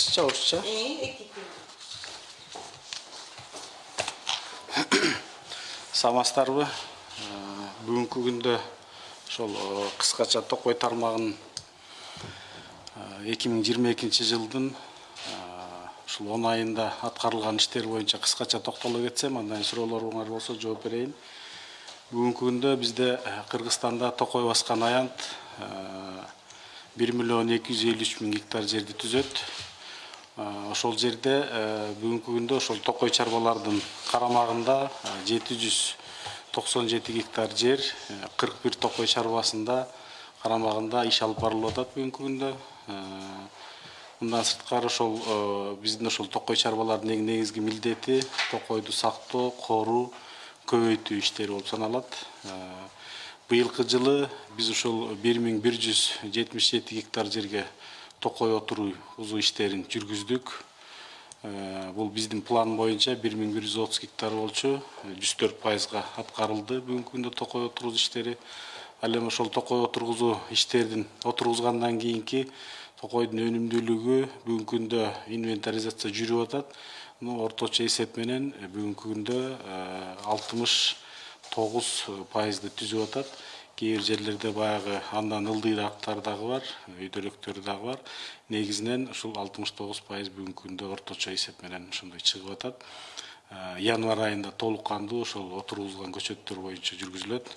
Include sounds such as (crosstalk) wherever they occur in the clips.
кыргызча орусча. Эки (coughs) саламатсыздарбы Э, бүгүнкү күндө ошол э, кыскача токой тармагынын эки миң жыйырма экинчи жылдын э, ушул он айында аткарылган иштер боюнча кыскача токтоло кетсем андан кийин суроолоруңар болсо жооп берейин. Бүгүнкү күндө бизде э, кыргызстанда токой баскан аянт бир миллион эки жүз элүү үч миң гектар жерди түзөт. Э, ошол жерде э, бүгүнкү күндө ошол токой чарбалардын карамагында жети жүз токсон жети гектар жер кырк бир токой чарбасында карамагында иш алып барылып атат бүгүнкү күндө. Э, мындан сырткары ошол э, биздин ошол токой чарбалардын эң негизги милдети токойду сактоо коруу көбөйтүү иштери болуп саналат. Э, быйылкы жылы биз ушул бир миң бир жүз жетимиш жети гектар жерге токой отургузуу иштерин жүргүздүк. Э, бул биздин план боюнча бир миң бир жүз отуз гектар болчу жүз төрт пайызга аткарылды бүгүнкү күндө токой отургузуу иштери. Ал эми ошол токой отургузуу иштерин отургузгандан кийинки токойдун өнүмдүүлүгү бүгүнкү күндө инвентаризация жүрүп атат. Орточо эсеп менен э, бүгүнкү күндө алтымыш тогуз пайызды түзүп атат. Кээ жерлерде баягы андан ылдыйраактар дагы бар өйдөлөктөр дагы бар. Негизинен ушул алтымыш тогуз пайыз бүгүнкү күндө орточо эсеп менен ошондой чыгып атат. Э, январь айында толук кандуу ошол отургузулган көчөттөр боюнча жүргүзүлөт.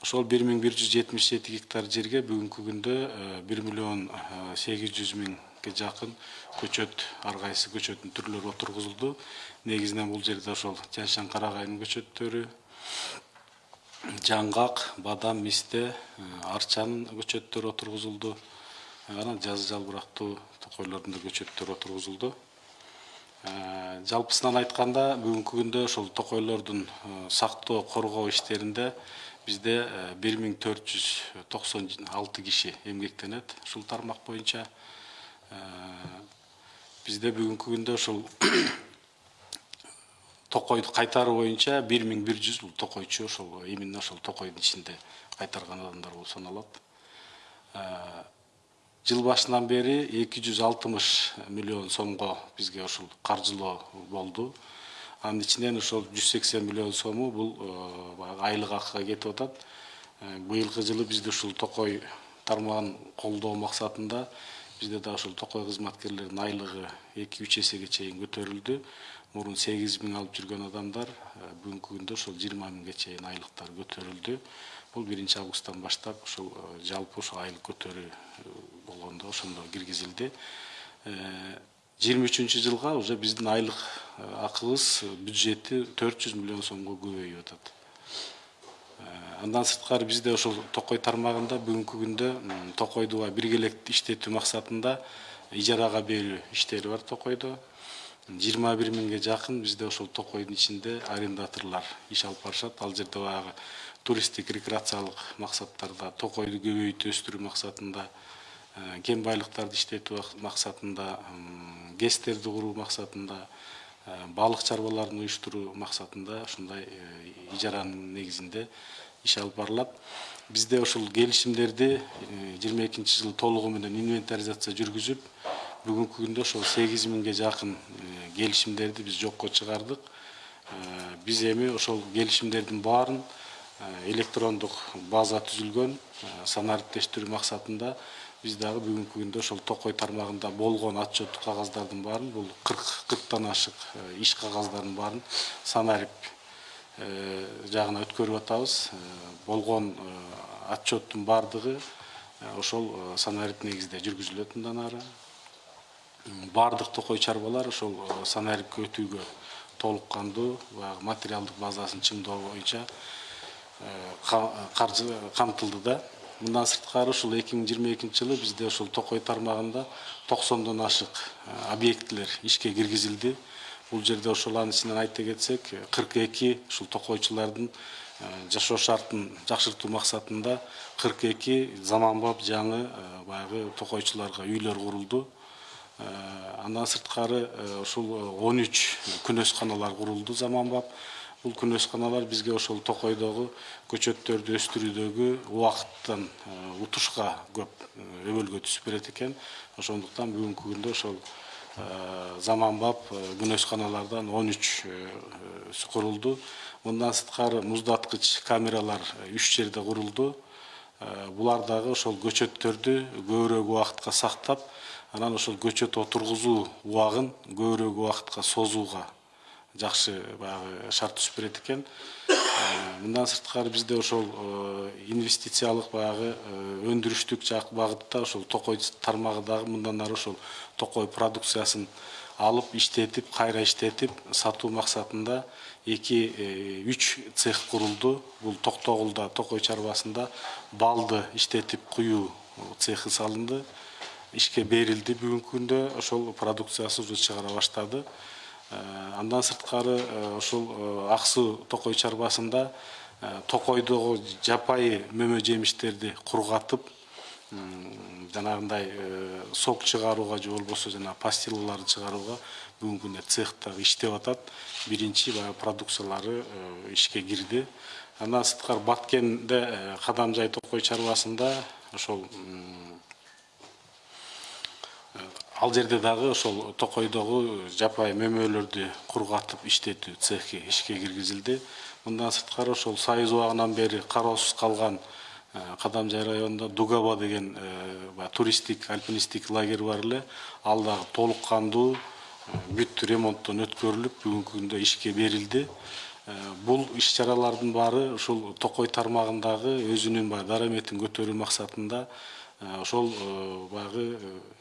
Ошол бир миң бир жүз жетимиш жети гектар жерге бүгүнкү күндө бир миллион сегиз жүз миңге жакын көчөт ар кайсы көчөттүн түрлөрү отургузулду. Негизинен бул жерде ошол жан шан карагайдын көчөттөрү жаңгак бадам мисте э, арчанын көчөттөрү отургузулду. Анан жазы жалбырактуу токойлордун да көчөттөрү отургузулду. Э, жалпысынан айтканда бүгүнкү күндө ошол токойлордун э, сактоо коргоо иштеринде бизде бир миң төрт жүз токсон алты киши эмгектенет ушул тармак боюнча. Э, бизде бүгүнкү күндө ушул токойду кайтаруу боюнча бир миң бир жүз бул токойчу ошол именно ошол токойдун ичинде кайтарган адамдар болуп саналат. Э, жыл башынан бери эки жүз алтымыш миллион сомго бизге ушул каржылоо болду. Анын ичинен ошол жүз сексен миллион сому бул э, баягы айлык акыга кетип атат. Э, быйылкы жылы бизде ушул токой тармагын колдоо максатында бизде да ушул токой кызматкерлеринин айлыгы эки үч эсеге чейин көтөрүлдү мурун сегиз миң алып жүргөн адамдар э, бүгүнкү күндө ошол жыйырма миңге чейин айлыктары көтөрүлдү. Бул биринчи августтан баштап ушул э, жалпы ушул айлык көтөрүү э, болгондо ошондо киргизилди. Жыйырма үчүнчү жылга уже биздин айлык акыбыз бюджети төрт жүз миллион сомго көбөйүп атат. Андан сырткары бизде ошол токой тармагында бүгүнкү күндө токойду биргелектүү иштетүү максатында ижарага берүү иштери бар токойдо. Жыйырма бир миңге жакын бизде ошол токойдун ичинде арендаторлор иш алып барышат. Ал жерде баягы туристтик рекреациялык максаттарда токойду көбөйтүп өстүрүү максатында э, кен байлыктарды иштетүү ак- максатында гэстерди куруу максатында э, балык чарбаларын уюштуруу максатында ушундай э, ижаранын негизинде иш алып барылат. Бизде ушул келишимдерди жыйырма экинчи жылы толугу менен инвентаризация жүргүзүп бүгүнкү күндө ошол сегиз миңге жакын келишимдерди биз жокко чыгардык биз эми ошол келишимдердин баарын электрондук база түзүлгөн санариптештирүү максатында биз дагы бүгүнкү күндө ошол токой тармагында болгон отчеттук кагаздардын баарын бул кырк кырктан ашык иш кагаздарын баарын санарип жагына өткөрүп атабыз болгон отчеттун баардыгы ошол санарип негизинде жүргүзүлөт мындан ары баардык токой чарбалар ошол э, санарипке өтүүгө толук кандуу баягы материалдык базасын чыңдоо боюнча э, ка- каржы камтылды да. Мындан сырткары ушул эки миң жыйырма экинчи жылы бизде ушул токой тармагында токсондон ашык объектилер ишке киргизилди. Бул жерде ошол анын ичинен айта кетсек кырк эки ушул токойчулардын жашоо шартын жакшыртуу максатында кырк эки заманбап жаңы баягы токойчуларга үйлөр курулду андан сырткары ушул он үч күнөсканалар курулду заманбап. Бул күнөсканалар бизге ошол токойдогу көчөттөрдү өстүрүүдөгү убакыттан утушка көп өбөлгө түсүп берет экен. Ошондуктан бүгүнкү күндө ошол заманбап күнөсканалардан он үч курулду. Мындан сырткары муздаткыч камералар үч жерде курулду. Булар дагы ошол көчөттөрдү көбүрөөк убакытка сактап анан ошол көчөт отургузуу убагын көбүрөөк убакытка созууга жакшы баягы шарт түзүп берет экен. Мындан сырткары бизде ошол инвестициялык баягы өндүрүштүк жак багытта ошол токой тармагы дагы мындан ары ошол токой продукциясын алып иштетип кайра иштетип сатуу максатында эки үч цех курулду. Бул токтогулда токой чарбасында балды иштетип куюу цехи салынды. Ишке берилди бүгүнкү күндө ошол продукциясы уже чыгара баштады андан сырткары ушул ак суу токой чарбасында токойдогу жапайы мөмө жемиштерди кургатып жанагындай сок чыгарууга же болбосо жанагы пастилаларды чыгарууга бүгүнкү күндө цех дагы иштеп атат биринчи баягы продукциялары ишке кирди андан сырткары баткенде кадамжай токой чарбасында ошол ал жерде дагы ошол токойдогу жапайы мөмөлөрдү кургатып иштетүү цехи ишке киргизилди. Мындан сырткары ошол союз убагынан бери кароосуз калган кадамжай районунда дугаба деген туристтик альпинисттик лагерь бар эле. Ал дагы толук кандуу бүт ремонттон өткөрүлүп бүгүнкү күндө ишке берилди. Бул иш чаралардын баары ушул токой тармагындагы өзүнүн баягы дараметин көтөрүү максатында ошол баягы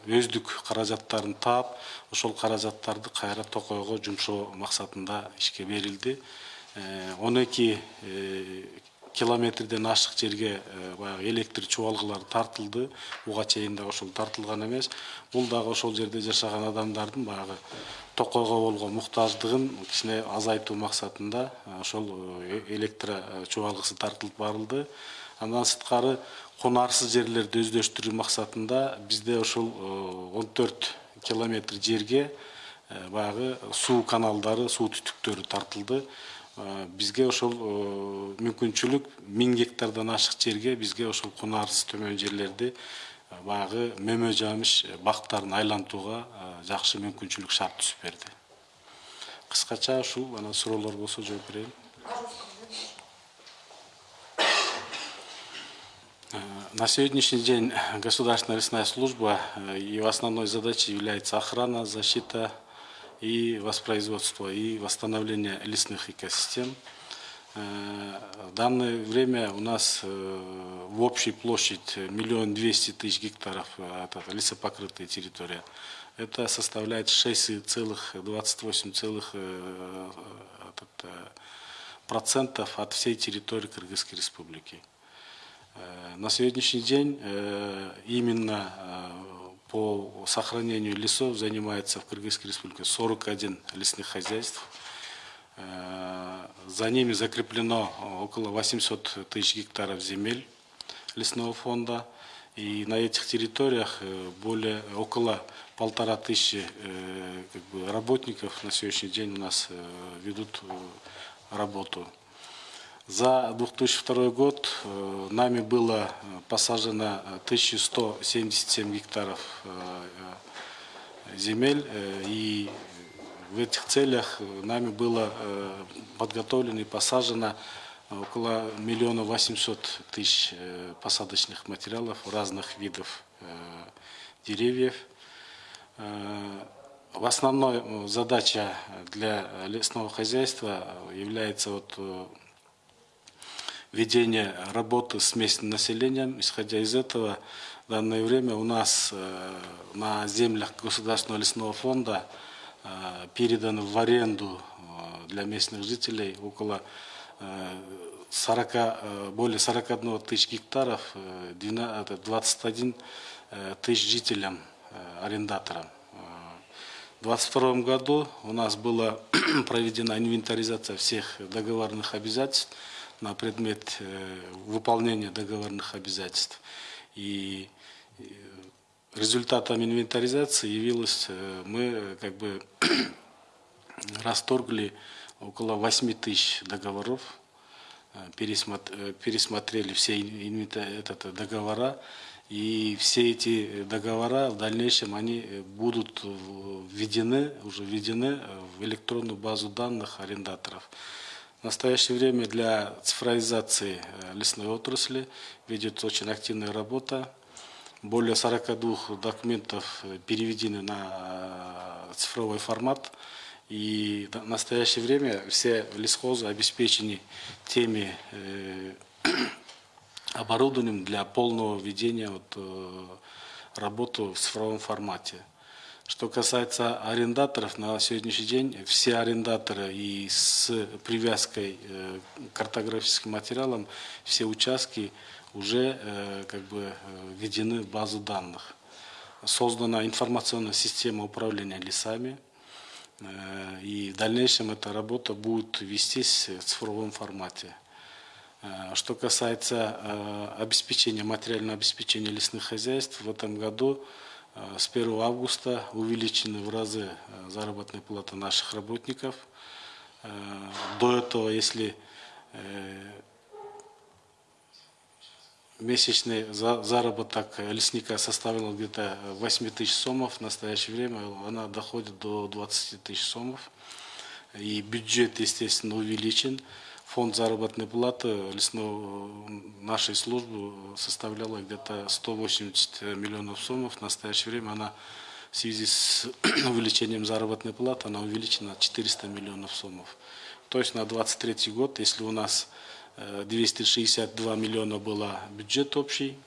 өздүк каражаттарын таап ошол каражаттарды кайра токойго жумшоо максатында ишке берилди. Он эки километрден ашык жерге баягы электр чубалгылары тартылды. Буга чейин дагы ошол тартылган эмес. Бул дагы ошол жерде жашаган адамдардын баягы токойго болгон муктаждыгын кичине азайтуу максатында ошол электро чубалгысы тартылып барылды андан сырткары конарсыз жерлерди өздөштүрүү максатында бизде ушул он төрт километр жерге баягы суу каналдары суу түтүктөрү тартылды. Бизге ошол мүмкүнчүлүк миң гектардан ашык жерге бизге ошол кунарсыз төмөн жерлерди баягы мөмө жамиш бактарын айлантууга жакшы мүмкүнчүлүк шарт түзүп берди кыскача ушул анан суроолор болсо жооп берейин На сегодняшний день (clears throat) Государственная лесная служба, ее основной задачей является охрана, защита и воспроизводство и восстановление лесных экосистем. В данное время у нас в общей площадь миллион двести тысяч гектаров это лесопокрытая территория. Это составляет 6,28 процентов от всей территории Кыргызской республики. Э, на сегодняшний день э, именно э, по сохранению лесов занимается в Кыргызской республике 41 лесных хозяйств. За ними закреплено около 800 тысяч гектаров земель лесного фонда. И на этих территориях более около полтора тысячи как бы, работников на сегодняшний день у нас ведут работу за 2002 год э, нами было э, посажено 1177 э, гектаров земель, и в этих целях нами было подготовлено и посажено около миллиона восемьсот тысяч посадочных материалов разных видов деревьев. В основной задача для лесного хозяйства является вот ведения работы с местным населением. Исходя из этого, в данное время у нас э, на землях Государственного лесного фонда э, передано в аренду э, для местных жителей около 40, э, более 41 тысяч гектаров, э, 12 это 21 э, тысяч жителям, арендаторам. В 2022 году у нас была (clears throat) проведена инвентаризация всех договорных обязательств на предмет э, выполнения договорных обязательств. И э, результатом инвентаризации явилось, э, мы как бы (clears throat) расторгли около 8 тысяч договоров, пересмотр- пересмотрели все этот, договора, и все эти договора в дальнейшем они будут введены, уже введены в электронную базу данных арендаторов. В настоящее время для цифровизации э, лесной отрасли ведется очень активная работа. Более 42 документов э, переведены на э, цифровой формат. И в настоящее время все лесхозы обеспечены теми оборудованием для полного ведения вот, работы в цифровом формате. Что касается арендаторов, на сегодняшний день все арендаторы и с привязкой э, к картографическим материалам, все участки уже э, как бы э, введены в базу данных. Создана информационная система управления лесами, и в дальнейшем эта работа будет вестись в цифровом формате. Что касается обеспечения, материального обеспечения лесных хозяйств, в этом году с 1 августа увеличены в разы э, заработная плата наших работников. Э, До этого, если э, месячный за- заработок лесника составил где-то 8 тысяч сомов, в настоящее время она доходит до 20 тысяч сомов. И бюджет, естественно, увеличен. Фонд заработной платы лесного нашей службы составляла где-то 180 миллионов сомов. В настоящее время она в связи с (clears throat) увеличением заработной платы она увеличена на 400 миллионов сомов. То есть на 23 год, если у нас э, 262 миллиона было бюджет общий,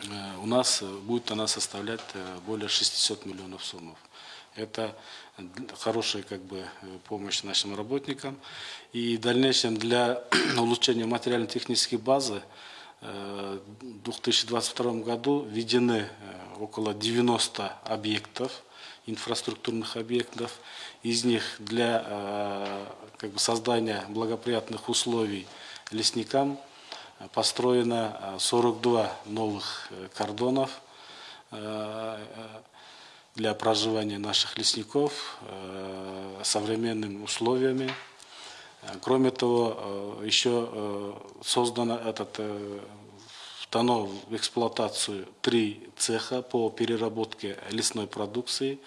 э, у нас э, будет она составлять э, более 600 миллионов сомов. Это хорошая как бы, помощь нашим работникам. И в дальнейшем для (clears throat) улучшения материально-технической базы э, в 2022 году введены э, около 90 объектов, инфраструктурных объектов. Из них для э, как бы, создания благоприятных условий лесникам построено э, 42 новых кордонов для проживания наших лесников э, современными условиями. Э, Кроме того, э, еще создано этот, вдано в эксплуатацию три цеха по переработке лесной продукции.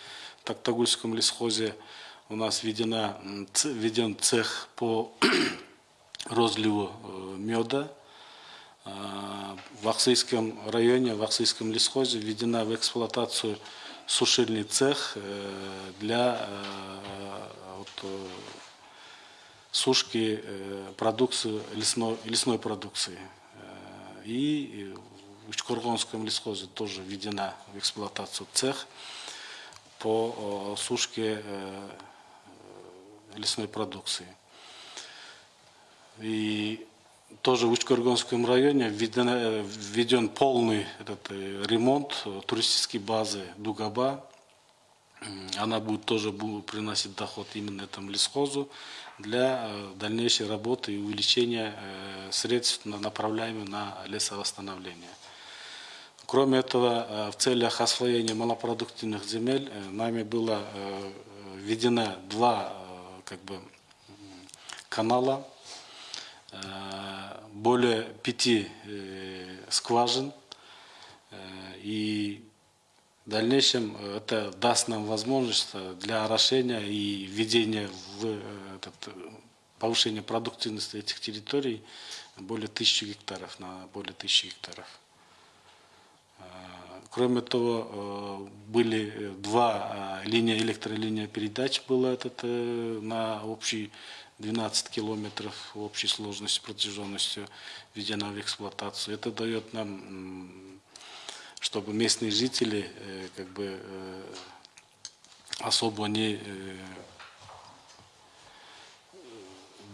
В Токтагульском лесхозе у нас введена, введен цех по (clears throat) розливу меда. В Ахсыйском районе, в Ахсыйском лесхозе введена в эксплуатацию сушильный цех э, для э, вот, э, сушки продукции, лесной, лесной продукции. И в Учкоргонском лесхозе тоже введена в эксплуатацию цех по сушке лесной продукции. И тоже в Учкоргонском районе введен, э, введен полный этот, э, ремонт э, туристической базы Дугаба. Она будет тоже будет приносить доход именно этому лесхозу для дальнейшей работы и увеличения средств, на- направляемых на лесовосстановление. Кроме этого, в целях освоения малопродуктивных земель нами было введено два как бы, канала, более пяти э, скважин. Э, И в дальнейшем это даст нам возможность для орошения и введения в э, этот, повышения продуктивности этих территорий более тысячи гектаров, на более тысячи гектаров. Кроме того, были два линия, электролиния передач было этот, на общий 12 километров общей сложностью, протяженностью введена в эксплуатацию. Это дает нам, чтобы местные жители э, как бы э, особо не э,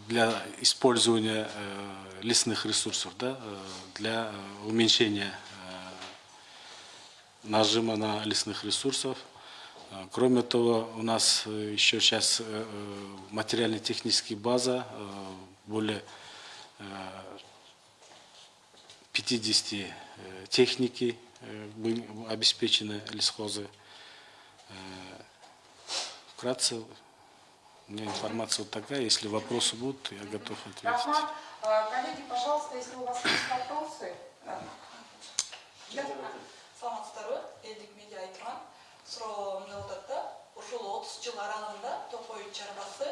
для использования лесных ресурсов, да, для уменьшения нажима на лесных ресурсов. Э, Кроме того, у нас э, еще сейчас э, э, материально-техническая база более э, 50 э, техники обеспечены лесхозы. Вкратце, у меня информация вот такая. Если вопросы будут, я готов ответить. Рахмат, коллеги, пожалуйста, если у вас есть вопросы. э, саламатсыздарбы элдик медиа айтман суроо мындай болуп атат да ушул отуз жыл аралыгында токой чарбасы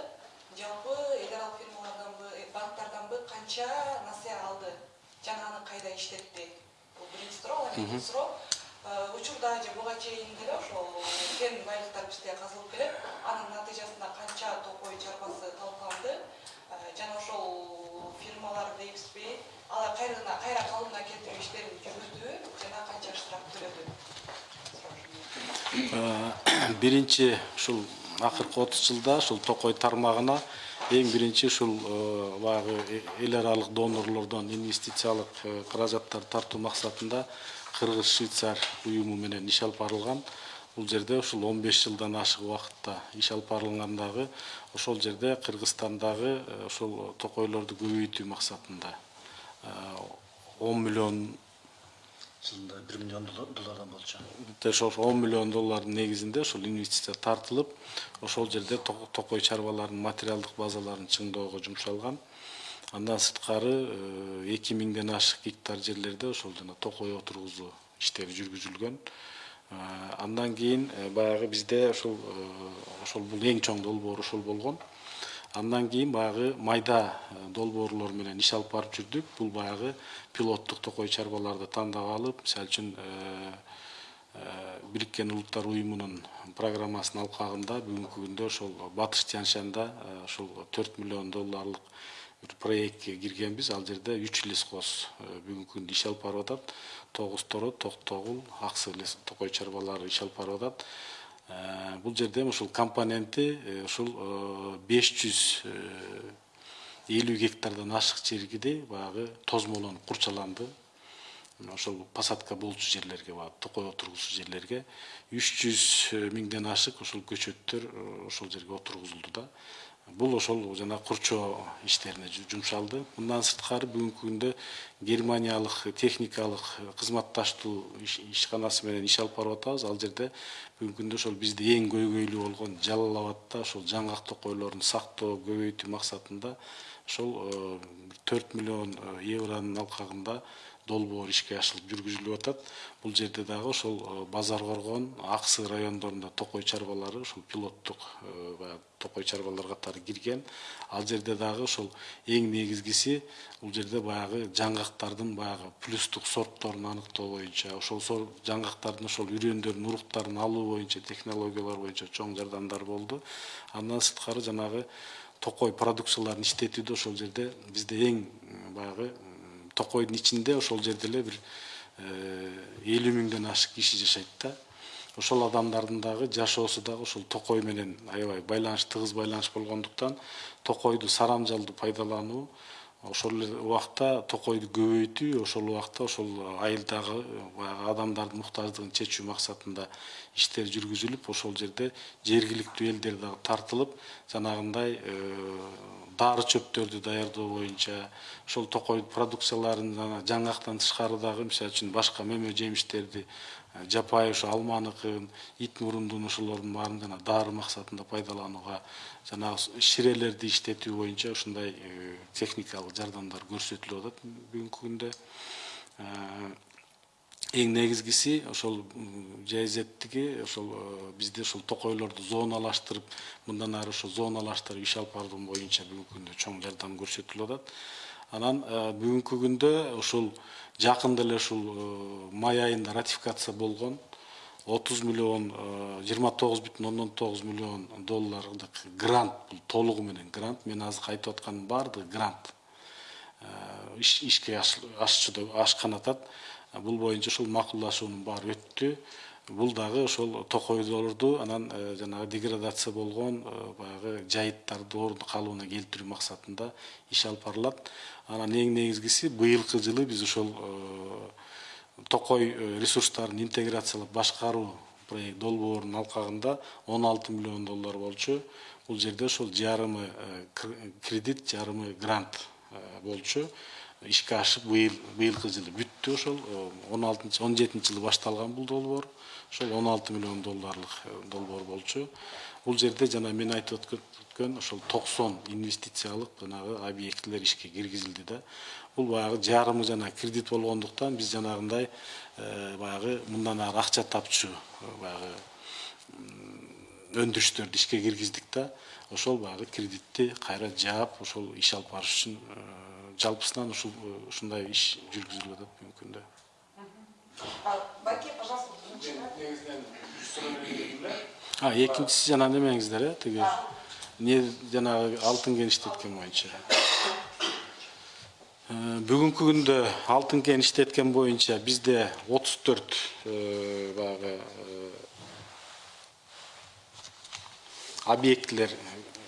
жалпы эл аралык фирмаларданбы э, банктарданбы канча насыя алды? Жана аны кайда иштетти? Бул биринчи суроо анан экинчи суроо. Э, учурда же буга чейин деле ошол кен байлыктар бизде казылып келет. Анын натыйжасында канча токой чарбасы талкаланды? Э, жана ошол фирмалар дейбизби алар кайра кайра калыбына келтирүү иштерин жүргүздүбү жана канча штраф төлөдү? (clears throat) биринчи ушул акыркы отуз жылда ушул токой тармагына эң биринчи ушул э, баягы эл аралык донорлордон инвестициялык э, каражаттар тартуу максатында кыргыз швейцар уюму менен иш алып барылган. Бул жерде ушул он беш жылдан ашык убакытта иш алып барылгандагы ошол жерде кыргызстандагы э, ошол токойлорду көбөйтүү максатында он миллион жылында бир миллион доллар- доллардан болчу. Ошол он миллион доллардын негизинде ошол инвестиция тартылып ошол жерде то- токой чарбаларынын материалдык базаларын чыңдоого жумшалган. Андан сырткары э, эки миңден ашык гектар жерлерде ошол жана токой отургузуу иштери жүргүзүлгөн. Э, андан кийин э, баягы бизде ошол ошол бул эң чоң долбоор ошол болгон андан кийин баягы майда э, долбоорлор менен иш алып барып жүрдүк. Бул баягы пилоттук токой чарбаларды тандап алып мисалы үчүн э, э, бириккен улуттар уюмунун программасынын алкагында бүгүнкү күндө ошол батыш тянь шанда ошол төрт миллион долларлык бир проектке киргенбиз. Ал жерде үч лесхоз э, бүгүнкү күндө иш алып барып атат. Тогуз торо токтогул аксы токой чарбалары иш алып барып атат бул жерде ушул компоненти э, ушул беш жүз элүү гектардан ашык жерде баягы тозмолонуп курчаланды ошол посадка болчу жерлерге баягы токой отургузуу жерлерге. Үч жүз миңден ашык ошол көчөттөр э, ошол жерге отургузулду да бул ошол жана курчоо иштерине жу- жумшалды. Мындан сырткары бүгүнкү күндө германиялык техникалык кызматташтуу иш- ишканасы менен иш алып барып атабыз. Ал жерде бүгүнкү күндө ошол бизде эң көйгөйлүү болгон жалал абадта ошол жаңгак токойлорун сактоо көбөйтүү максатында ошол э, төрт миллион э, евронун алкагында долбоор ишке ашырылып жүргүзүлүп атат. Бул жерде дагы ошол э, базар коргон аксы райондорунда токой чарбалары ошол пилоттук э, баягы токой чарбалар катары кирген. Ал жерде дагы ошол эң негизгиси бул жерде баягы жаңгактардын баягы плюстук сортторун аныктоо боюнча ошол жаңгактардын ошол үрөндөрүнүн уруктарын алуу боюнча технологиялар боюнча чоң жардамдар болду. Андан сырткары жанагы токой продукцияларын иштетүүдө ошол жерде бизде эң м, баягы токойдун ичинде ошол жерде эле бир элүү миңден ашык киши жашайт да. Ошол адамдардын дагы жашоосу дагы ошол токой менен аябай байланыш тыгыз байланыш болгондуктан токойду сарамжалдуу пайдалануу ошол эле убакта токойду көбөйтүү ошол убакта ошол айылдагы баягы адамдардын муктаждыгын чечүү максатында иштер жүргүзүлүп ошол жерде жергиликтүү элдер дагы тартылып жанагындай дары чөптөрдү даярдоо боюнча ошол токой продукцияларын жана жаңгактан тышкары дагы мисалы үчүн башка мөмө жемиштерди э, жапайы ошо алманыкын ит мурундун ошолордун баарын жана дары максатында пайдаланууга жанагы ширелерди иштетүү боюнча ушундай э, техникалык жардамдар көрсөтүлүп атат бүгүнкү күндө. Э, эң негизгиси ошол жайзеттиги ошол э, бизде ошол токойлорду зоналаштырып мындан ары ошо зоналаштырып иш алып баруу боюнча бүгүнкү күндө чоң жардам көрсөтүлүп атат. Анан э, бүгүнкү күндө ушул жакында эле ушул э, май айында ратификация болгон отуз миллион жыйырма тогуз бүтүн ондон тогуз миллион доллардык грант бул толугу менен грант мен азыр айтып атканын баардыгы грант. Иш- ишке аш- ашчу Э, бул боюнча ушул макулдашуунун баары өттү. Бул дагы ошол токойдолорду анан э, жанагы деградация болгон э, баягы жайыттарды орун калыбына келтирүү максатында иш алып барылат. Анан эң негизгиси быйылкы жылы биз ошол э, токой ресурстарын интеграциялап башкаруу проект долбоорунун алкагында он алты миллион доллар болчу. Бул жерде ошол жарымы кр- кредит жарымы грант болчу ишке ашып быйыл быйылкы жылы бүттү ошол он алтынчы он жетинчи жылы башталган бул долбоор. Ошол он алты миллион долларлык э, долбоор болчу. Бул жерде жана мен айтып өткөн- ошол токсон инвестициялык жанагы объектилер ишке киргизилди да. Бул баягы жарымы жана кредит болгондуктан биз жанагындай э, баягы мындан ары акча тапчу э, баягы өндүрүштөрдү ишке киргиздик да. Ошол баягы кредитти кайра жаап ошол иш алып барыш үчүн э, жалпысынан ушул э, ушундай иш жүргүзүлүп атат бүгүнкү күндө А, Байке, пожалуйста, а экинчиси жана немеңиздер э тиги. Не жанагы алтын кеништеткен боюнча. Э, бүгүнкү күндө алтын кеништеткен боюнча бизде отуз төрт баягы э, объектилер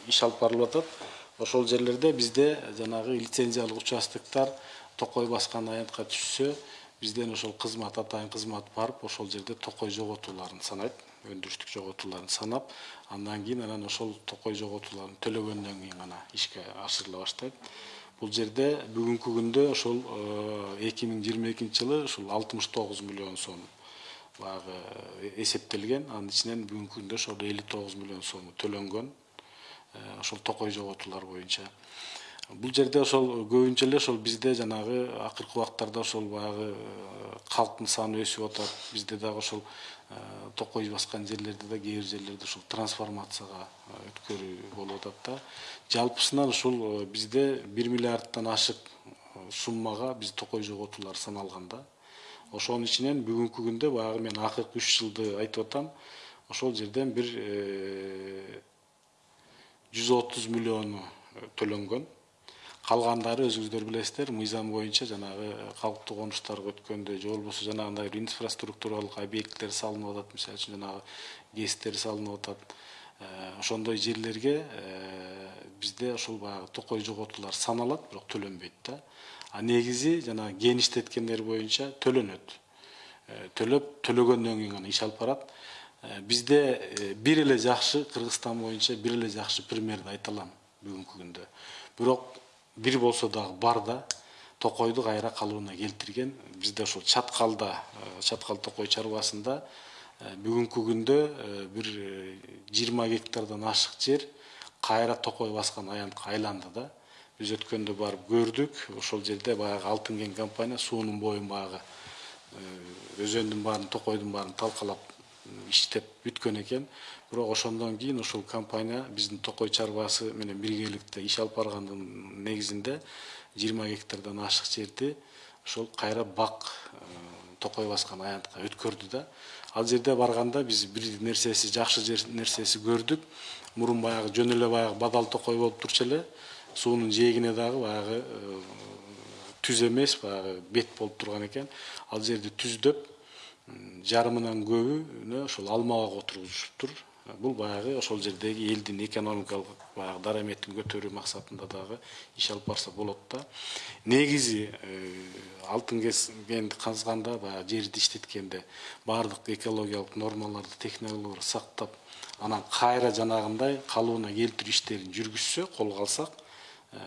иш алып барылып атат ошол жерлерде бизде жанагы лицензиялык участоктор токой баскан аянтка түшсө бизден ошол кызмат атайын кызмат барып ошол жерде токой жоготууларын санайт өндүрүштүк жоготууларын санап андан кийин анан ошол токой жоготууларын төлөгөндөн кийин гана ишке ашырыла баштайт. Бул жерде бүгүнкү күндө ошол эки миң жыйырма экинчи жылы ушул алтымыш тогуз миллион сом баягы эсептелген. Анын ичинен бүгүнкү күндө ошол элүү тогуз миллион сому төлөнгөн. э, ошол токой жоготуулар боюнча. Бул жерде ошол көбүнчө эле ошол бизде жанагы акыркы убактарда ошол баягы э, калктын саны өсүп атат. Бизде дагы ошол э, токой баскан жерлерде да кээ бир жерлерде ушул трансформацияга э, өткөрүү болуп атат да. Жалпысынан ушул э, бизде бир миллиардтан ашык э, суммага биз токой жоготуулар саналган да. Ошонун ичинен бүгүнкү күндө баягы мен акыркы үч жылды айтып атам. Ошол жерден бир жүз отуз миллиону э, төлөнгөн калгандары өзүңүздөр билесиздер мыйзам боюнча жанагы калктуу конуштарга өткөндө же болбосо жанагындай бир инфраструктуралык объекттер салынып атат мисалы үчүн жанагы гэстер салынып атат Э, ошондой жерлерге э, бизде ошол баягы токой жоготуулар саналат бирок төлөнбөйт да. А негизи жанагы кеништеткендер боюнча төлөнөт Э, төлөп төлөгөндөн кийин гана иш алып барат Э, бизде э, бир эле жакшы кыргызстан боюнча бир эле жакшы примерди айта алам бүгүнкү күндө бирок бир болсо дагы бар да токойду кайра калыбына келтирген бизде ошол чаткалда чаткал токой чарбасында бүгүнкү күндө бир жыйырма гектардан ашык жер кайра токой баскан аянтка айланды да биз өткөндө барып көрдүк ошол жерде баягы алтын кен компания суунун боюн баягы өзөндүн баарын токойдун баарын талкалап иштеп бүткөн экен. Бирок ошондон кийин ошол компания биздин токой чарбасы менен биргеликте иш алып баргандын негизинде жыйырма гектардан ашык жерди ошол кайра бак э, токой баскан аянтка өткөрдү да. Ал жерде барганда биз бир нерсеси жакшы нерсеси көрдүк. Мурун баягы жөн эле баягы бадал токой болуп турчу эле. Суунун жээгине дагы баягы э, түз эмес баягы бет болуп турган экен. Ал жерди түздөп жарымынан көбүнө ошол алма отургузушуптур бул баягы ошол жердеги элдин экономикалык баягы дараметин көтөрүү максатында дагы иш алып барса болот да. Негизи э, алтын кенди казганда баягы жерди иштеткенде баардык экологиялык нормаларды технологияларды сактап анан кайра жанагындай калыбына келтирүү иштерин жүргүзсө колго алсак э,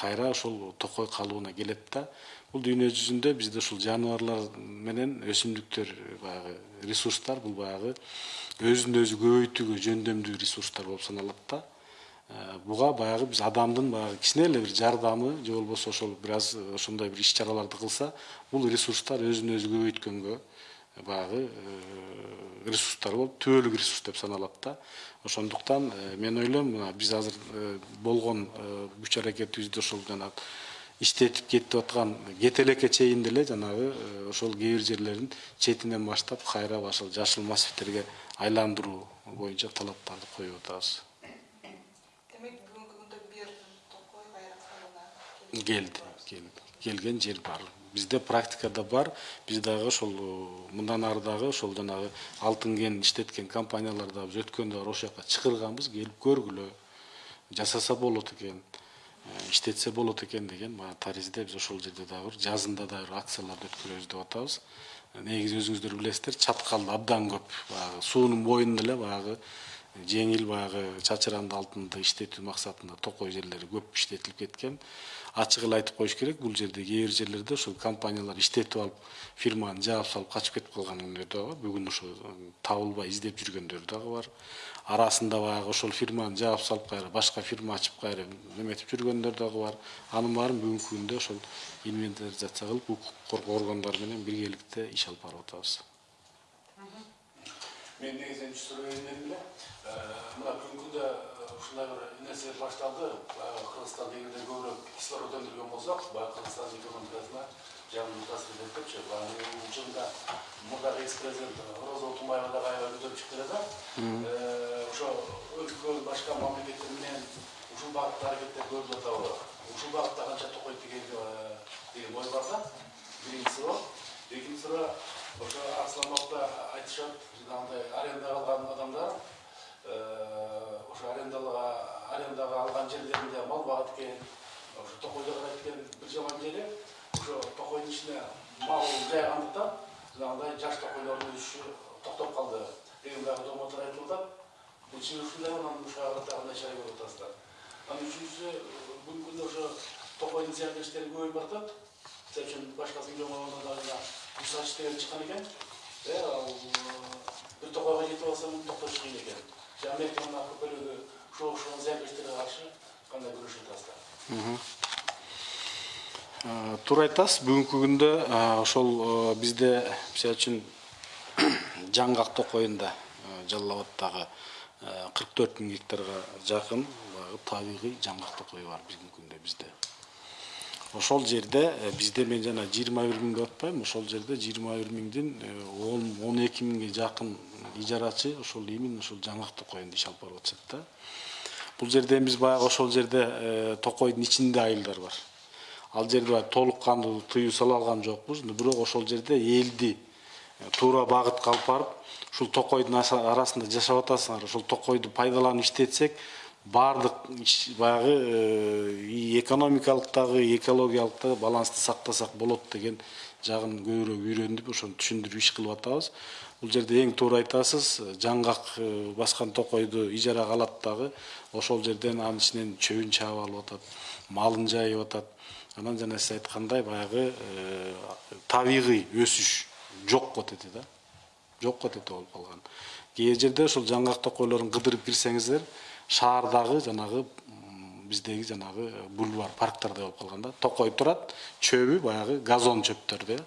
кайра ошол токой калыбына келет да бул дүйнө жүзүндө бизде ушул жаныбарлар менен өсүмдүктөр баягы ресурстар бул баягы өзүн өзү көбөйтүүгө жөндөмдүү ресурстар болуп саналат да Э, буга баягы биз адамдын баягы кичине эле бир жардамы же болбосо ошол бир аз ошондой бир иш чараларды кылса бул ресурстар өзүн өзү көбөйткөнгө э, баягы э, ресурстар болуп түбөлүк ресурс деп саналат да ошондуктан мен ойлойм мына биз азыр болгон күч аракетибизди ошол жанагы иштетип кетип аткан кетелекке чейин деле жанагы э, ошол кээ бир жерлерин четинен баштап кайра ошол жашыл массивтерге айландыруу боюнча талаптарды коюп атабыз. Демек бүгүнкү күндө бир токой кайра калыбына келди. Келген жер бар бизде практикада бар. Биз дагы ошол э, мындан ары дагы ошол жанагы алтын кен иштеткен компаниялар да биз өткөндө ошол жака чакырганбыз келип көргүлө. Жасаса болот экен иштетсе болот экен деген баягы таризде биз ошол жерде дагы бир жазында да бир акцияларды өткөрөбүз деп атабыз негизи өзүңүздөр билесиздер чаткалда абдан көп баягы суунун боюнда эле баягы жеңил баягы чачыранды алтынды иштетүү максатында токой жерлери көп иштетилип кеткен ачык эле айтып коюш керек бул жерде кээ бир жерлерде ошол компаниялар иштетип алып фирманы жаап салып качып кетип калгандыр дагы бүгүн ошо табылбай издеп жүргөндөр дагы бар арасында баягы ошол фирманы жаап салып кайра башка фирма ачып кайра неметип жүргөндөр дагы бар. Анын баарын бүгүнкү күндө ошол инвентаризация кылып укук коргоо органдары менен биргеликте иш алып барып атабыз мен негізінен түсірген эле мына бүгүнкү күндө ушундай бир нерсе башталды баягы кыргызстан дегенде көбүрөөк кислород өндүргөн болсок баягы кыргызстандын экономикасына жагымдуу таасир берет депчи баягы жылда мурдагы экс президент роза отунбаева дагы аябай көтөрүп чыкты эле да өлкө башка мамлекеттер менен ушул багытта аракеттер көрүлүп атабы ушул багытта канча токой тигейби деген ой бар да биринчи суроо экинчи суроо ошо арсланбапта айтышат жанагындай аренда алган адамдар ошо арендага арендага алган жерлеринде мал багат экен ошо токойдо карайт экен бир жаман жери ошо токойдун ичине мал жайгандыктан жанагындай жаш токойлордун өсүшү токтоп калды деген дагы домоолор айтылып атат Өтші ұшында оның ұшағы тағында шай болып тастады. Аны үшінші, бүгін күнде ұшы тоқайдың сияқты көбейіп бартады. Сәп үшін башқасының жоңалуына дағында ұсақ шыққан екен. Бір тоқайға жетіп алса, бұл тоқтай екен. Туура айтасыз бүгүнкү күндө ошол бизде мисалы үчүн (clears throat) жаңгак токоюнда жалал абаддагы кырк төрт миң гектарга жакын баягы табигый жаңгак токой бар бүгүнкү күндө бизде. Ошол жерде бизде мен жана жыйырма бир деп атпайбы ошол жерде жыйырма бир миңдин он он эки миңге ижарачы ошол именно ошол жаңгак токоюнда иш алып барып атышат да. Бул жерден биз баягы ошол жерде токойдун ичинде айылдар бар. Ал жерде баягы толук кандуу тыюу сала алган жокпуз. Бирок ошол жерде элди туура багытка алып барып ушул токойдун арасында жашап атасыңар ошол токойду пайдаланып иштетсек баардык баягы экономикалык дагы экологиялык дагы балансты сактасак болот деген жагын көбүрөөк үйрөнүп ошону түшүндүрүп иш кылып атабыз. Бул жерде эң туура айтасыз жаңгак баскан токойду ижарага алат дагы ошол жерден анын ичинен чөбүн чаап алып атат малын жайып атат. Анан жана сиз айткандай баягы табигый өсүш жок кетти да. Жок болуп кетти болуп калган кээ жерде ошол жаңгак токойлорун кыдырып кирсеңиздер шаардагы жанагы биздеги жанагы бульвар парктардай болуп калган да токой турат чөбү баягы газон чөптөрдө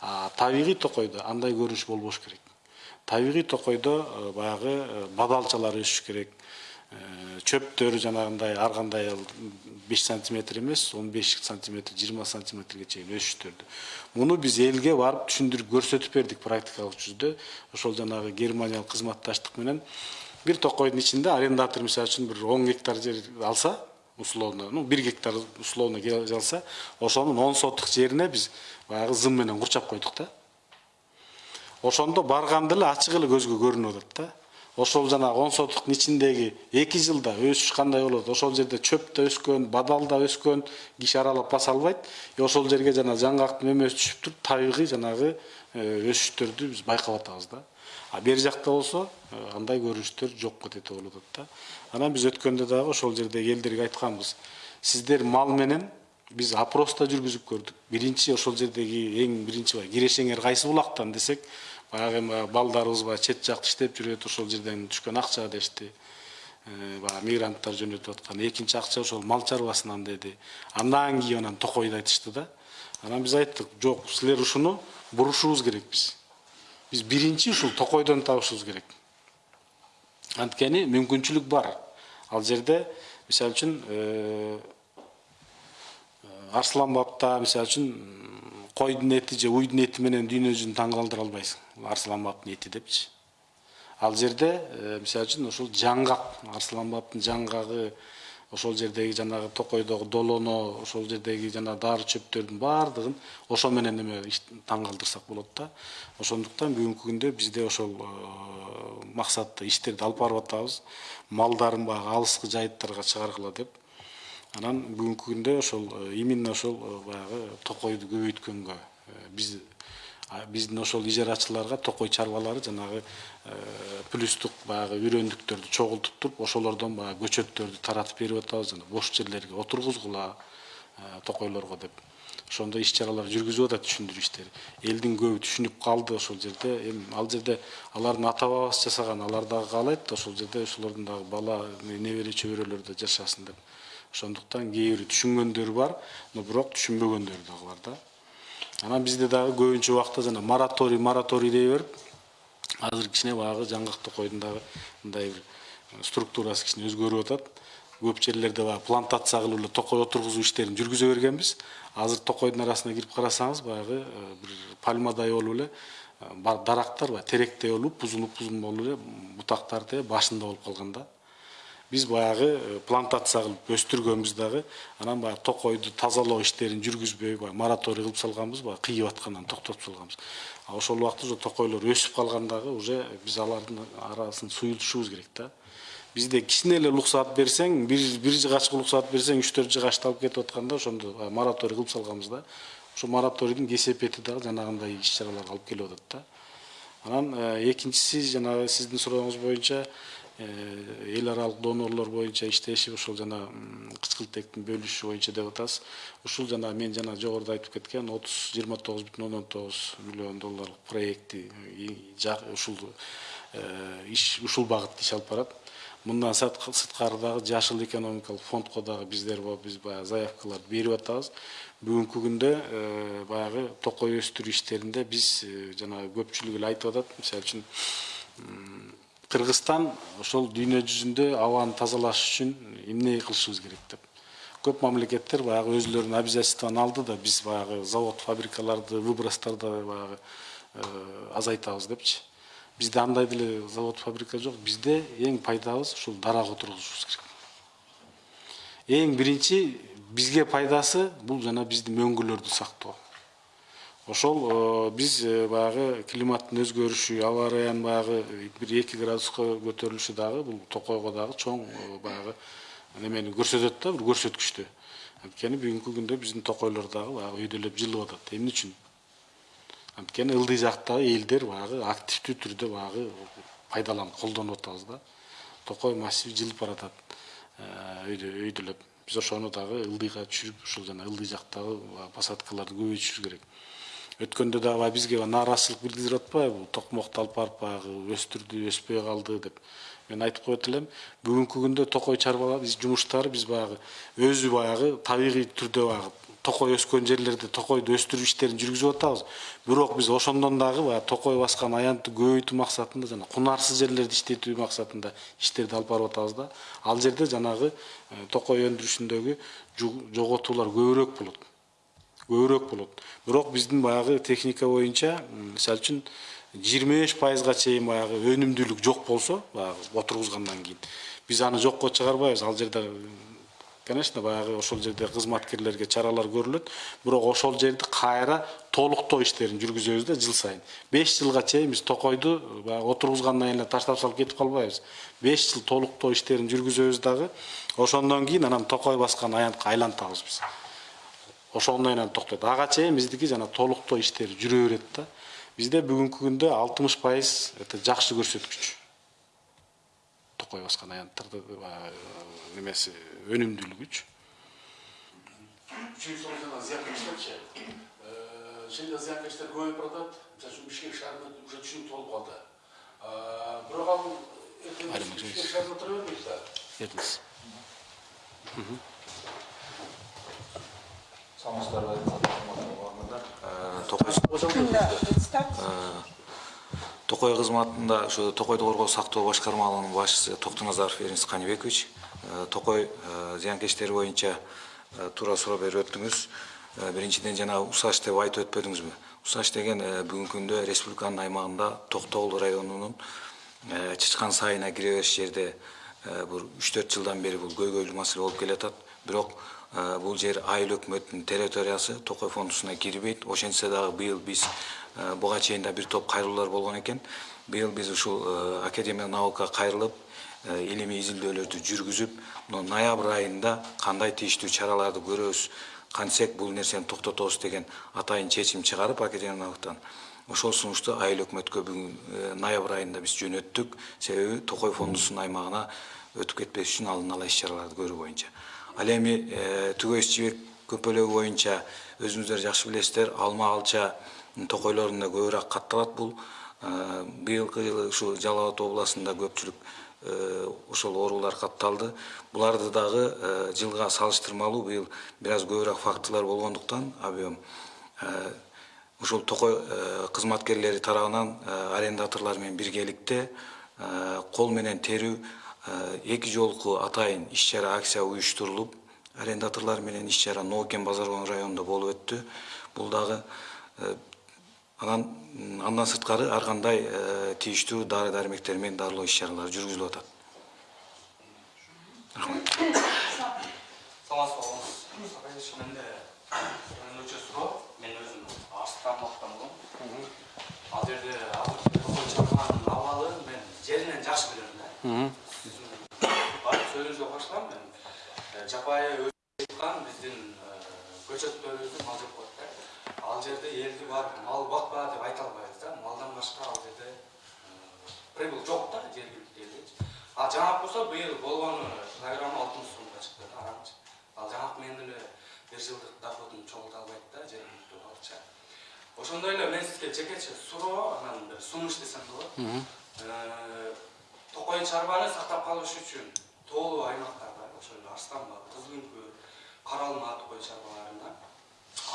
а табигый токойдо андай көрүнүш болбош керек табигый токойдо баягы бадалчалар өсүш керек чөптөр жанагындай ар кандай беш сантиметр эмес он беш сантиметр жыйырма сантиметрге чейин өсүштөрдү муну биз элге барып түшүндүрүп көрсөтүп бердик практикалык жүзүндө ошол жанагы германиялык кызматташтык менен бир токойдун ичинде арендатор мисалы үчүн бир он гектар жер алса условно ну бир гектар условно алса ошонун он сотук жерине биз баягы зым менен курчап койдук да ошондо барганда эле ачык эле көзгө көрүнүп атат да ошол жанагы он сотуктун ичиндеги эки жылда өсүш кандай болот? Ошол жерде чөп да өскөн бадал да өскөн киши аралап баса албайт. И ошол жерге жана жаңгактын мөмөсү түшүп туруп табигый жанагы өсүштөрдү биз байкап атабыз да. А бери жакта болсо андай көрүнүштөр жок кетет болуп атат да. Анан биз өткөндө дагы ошол жердеги элдерге айтканбыз. Сиздер мал менен биз опрос да жүргүзүп көрдүк. Биринчи ошол жердеги эң биринчи баягы кирешеңер кайсы булактан десек баягы эми балдарыбыз баягы чет жакта иштеп жүрөт ошол жерден түшкөн акча дешти. Баягы мигранттар жөнөтүп аткан. Экинчи акча ошол мал чарбасынан деди. Андан кийин анан токойду айтышты да. Анан биз айттык жок силер ушуну бурушубуз керекпиз биз. Биринчи ушул токойдон табышыбыз керек анткени мүмкүнчүлүк бар. Ал жерде мисалы үчүн арслан бабта мисалы үчүн койдун эти же уйдун эти менен дүйнө жүзүн таң калтыра албайсың. Арслан бабтын эти депчи. Ал жерде мисалы үчүн ошол жаңгак арслан бабтын жаңгагы ошол жердеги жанагы токойдогу долоно ошол жердеги жана дары чөптөрдүн баардыгын ошо менен эме таң калтырсак болот да. Ошондуктан бүгүнкү күндө бизде ошол э, максатта иштерди алып барып атабыз. Малдарын баягы алыскы жайыттарга чыгаргыла деп анан бүгүнкү күндө ошол э, именно ошол э, баягы токойду көбөйткөнгө э, биз биздин ошол ижарачыларга токой чарбалары жанагы плюстук баягы үйрөндүктөрдү чогултуп туруп ошолордон баягы көчөттөрдү таратып берип атабыз жана бош жерлерге отургузгула токойлорго деп. Ошондой иш чаралар жүргүзүп атат түшүндүрүү иштери элдин көбү түшүнүп калды ошол жерде. Эми ал жерде алардын ата бабасы жасаган алар дагы каалайт ошол жерде ошолордун дагы бала небере чөбөрөлөрү да жашасын деп. Ошондуктан кээ бири түшүнгөндөр бар бирок түшүнбөгөндөр дагы бар да. Анан бизде дагы көбүнчө убакта жана мораторий мораторий дей берип азыр кичине баягы жаңгак токойдун дагы мындай бир структурасы кичине өзгөрүп атат көп жерлерде баягы плантация кылып эле токой отургузуу иштерин жүргүзө бергенбиз азыр токойдун арасына кирип карасаңыз баягы бир пальмадай болуп эле дарактар баягы теректей болуп бузулуп бузулуп болуп эле бутактар башында болуп калган биз баягы плантация кылып өстүргөнбүз дагы анан баягы токойду тазалоо иштерин жүргүзбөй баягы мораторий кылып салганбыз баягы кыйып аткандан токтотуп салганбыз а ошол убакта уже токойлор өсүп калгандагы уже биз алардын арасын суюлтушубуз керек да бизде кичине эле уруксаат берсең бир бир жыгачка уруксаат берсең үч төрт жыгачты алып кетип атканда ошондо мораторий кылып салганбыз да ошо мораторийдин кесепети дагы жанагындай иш чараларга алып келип атат да анан экинчиси жанагы сиздин сурооңуз боюнча эл аралык донорлор боюнча иштешип ошол жана кычкылтектин бөлүшү боюнча деп атасыз ушул жана мен жана жогоруда айтып кеткен отуз жыйырма тогуз бүтүн ондон тогуз миллион долларлык проекти э, ушул э, иш ушул багытта иш алып барат. Мындан сырт- сырткары дагы жашыл экономикалык фондко дагы биздер бо- биз баягы заявкаларды берип атабыз. Бүгүнкү күндө э, баягы токой өстүрүү иштеринде биз э, жанагы көпчүлүк эле айтып атат. Мисалы үчүн кыргызстан ошол дүйнө жүзүндө абаны тазалаш үчүн эмне кылышыбыз керек деп. Көп мамлекеттер баягы өзүлөрүнүн обязательствоун алды да биз баягы завод фабрикаларды выбростарды баягы э, азайтабыз депчи. Бизде андай деле завод фабрика жок. Бизде эң пайдабыз ушул дарак отургузушубуз керек. Эң биринчи бизге пайдасы бул жана биздин мөңгүлөрдү сактоо. Ошол э, биз э, баягы климаттын өзгөрүшү аба ырайынын баягы бир эки градуска көтөрүлүшү дагы бул токойго дагы чоң э, баягы немени көрсөтөт да бир көрсөткүчтү. Анткени бүгүнкү күндө биздин токойлор дагы баягы өйдөлөп жылып атат эмне үчүн? Анткени ылдый жактагы элдер баягы активдүү түрдө баягы пайдаланып колдонуп атабыз да. Токой массив жылып баратат өйдө өйдөлөп. Биз ошону дагы ылдыйга түшүрүп ушул жана ылдый жактагы посадкаларды көбөйтүшүбүз керек. Өткөндө дагы баягы бизге нааразычылык билдирип атпайбы бул токмокду алып барып баягы өстүрдү өспөй калды деп. Мен айтып коет элем бүгүнкү күндө токой чарбалар жумуштары биз баягы өзү баягы табигый түрдө баягы токой өскөн жерлерде токойду өстүрүү иштерин жүргүзүп атабыз бирок биз ошондон дагы баягы токой баскан аянтты көбөйтүү максатында жана кунарсыз жерлерди иштетүү максатында иштерди алып барып атабыз да. Ал жерде жанагы токой өндүрүшүндөгү жоготуулар көбүрөөк болот. Көбүрөөк болот. Бирок биздин баягы техника боюнча мисалы үчүн жыйырма беш пайызга чейин баягы өнүмдүүлүк жок болсо баягы отургузгандан кийин биз аны жокко чыгарбайбыз. Ал жерде конечно баягы ошол жерде кызматкерлерге чаралар көрүлөт. Бирок ошол жерди кайра толуктоо иштерин жүргүзөбүз да жыл сайын. Беш жылга чейин биз токойду баягы отургузгандан эле таштап салып кетип калбайбыз. Беш жыл толуктоо иштерин жүргүзөбүз дагы ошондон кийин анан токой баскан аянтка айлантабыз биз ошондон кийин анан токтойт ага чейин биздики жана толуктоо иштери жүрө берет да бизде бүгүнкү күндө алтымыш пайыз это жакшы көрсөткүч токой баскан аянттарды баягы, немеси өнүмдүүлүгүчү soru sana ziyankeşlerçi. Ee, şimdi ziyankeşler көбейіп баратат. Mesela şu Бишкек шаарында уже түшүнүк толуп калды. Ee, Бирок ал Бишкек шаарында тура бербейт да. урматтуу токой кызматында ушу токойду коргоо сактоо башкармалыгынын башчысы токтоназаров эрнис каныбекович Э, токой э, зыянкечтери боюнча э, туура суроо берип өттүңүз. Биринчиден жана усач деп айтып өтпөдүңүзбү. Усач деген бүгүнкү күндө республиканын аймагында токтогул районунун чычкан сайына кире бериш жерде бир үч төрт жылдан бери бул көйгөйлүү маселе болуп келатат. Бирок бул жер айыл өкмөтүнүн территориясы токой фондусуна кирбейт ошентсе дагы быйыл биз э, буга чейин бир топ кайрылуулар болгон экен быйыл биз ушул э, академия наука кайрылып илимий изилдөөлөрдү жүргүзүп мына ноябрь айында кандай тийиштүү чараларды көрөбүз кантсек бул нерсени токтотобуз деген атайын чечим чыгарып академия наукадан ошол сунушту айыл өкмөткө бүгүн ноябрь айында биз жөнөттүк. Себеби токой фондусунун аймагына өтүп кетпеш үчүн алдын ала иш чараларды көрүү боюнча ал эми түгөйүс жибек көпөлөгү боюнча өзүңүздөр жакшы билесиздер. Алма алча токойлорунда көбүрөөк катталат бул. Быйылкы жылы ушу жалал абад областында көпчүлүк ошол оорулар катталды. Буларды дагы жылга салыштырмалуу быйыл бир аз көбүрөөк фактылар болгондуктан объем ушул токой кызматкерлери тарабынан арендаторлор менен биргеликте кол менен терүү эки жолку атайын иш чара акция уюштурулуп арендаторлор менен иш чара ноокен базар районунда болуп өттү бул дагы анан андан сырткары ар кандай тийиштүү дары дармектер менен дарылоо иш чаралары жүргүзүлүп атат саламатсызбы агабыз менде өчө суроо мен өзүм арыстан ал жерде азыр абалы мен жеринен жакшы билем да барып сөзүңүзгө кошулам мен жапайы жаткан биздин көчөттөрүбүздү мал жеп коет да. Ал жерде элди барып мал бакпа деп айта албайбыз да. Малдан башка ал жерде прибыль жок да жергиликтүү элдечи а жаңак болсо быйыл болгону килограммы алтымыш сомго чыкты да арамчы ал жаңак менен эле бир жылдык доходун чогулта албайт да жергиликтүү балыкчы ошондой эле мен сизге жекече суроо анан бир сунуш десем болот. Токой чарбаны сактап калыш үчүн тоолуу аймактар ошол эле арстанбаб кызыл үңкүр кара алма токой чарбаларында